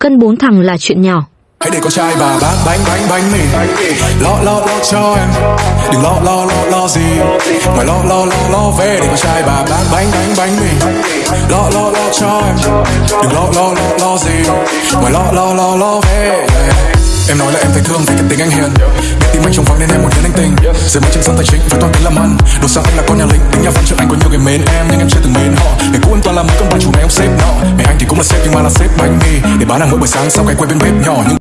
cân bốn thằng là chuyện nhỏ. Hãy để con trai bà bán bánh bánh bánh mì. Lo lo lo cho em. Đừng lo lo lo lo gì. Ngoài lo lo lo lo về để con trai bà bán bánh bánh bánh mì. Lo lo lo cho em. Đừng lo lo lo lo gì. Ngoài lo lo lo lo về. Em nói là em thấy thương vì cái tính anh hiền. Biết tim anh trống vắng nên em muốn hiến anh tình. Giờ mới chân sân tài chính với toàn tính làm ăn Đồ sang anh là con nhà lính, Tính nhà văn trước anh có nhiều người mến em, Nhưng em chưa từng mến họ. Ngày cũ em toàn là mấy con bà chủ này ông sếp nọ. Mẹ là sếp nhưng mà là sếp bánh mì. Để bán hàng mỗi buổi sáng sau cái quay bên bếp nhỏ Nhưng